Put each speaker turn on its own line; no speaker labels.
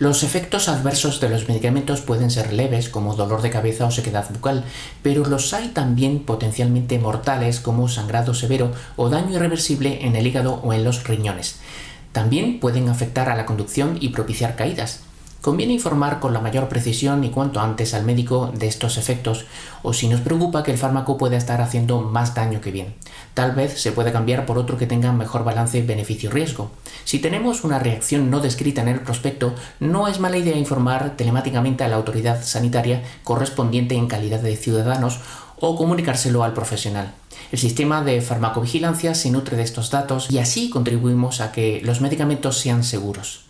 Los efectos adversos de los medicamentos pueden ser leves, como dolor de cabeza o sequedad bucal, pero los hay también potencialmente mortales, como sangrado severo o daño irreversible en el hígado o en los riñones. También pueden afectar a la conducción y propiciar caídas. Conviene informar con la mayor precisión y cuanto antes al médico de estos efectos o si nos preocupa que el fármaco pueda estar haciendo más daño que bien. Tal vez se puede cambiar por otro que tenga mejor balance beneficio-riesgo. Si tenemos una reacción no descrita en el prospecto, no es mala idea informar telemáticamente a la autoridad sanitaria correspondiente en calidad de ciudadanos o comunicárselo al profesional. El sistema de farmacovigilancia se nutre de estos datos y así contribuimos a que los medicamentos sean seguros.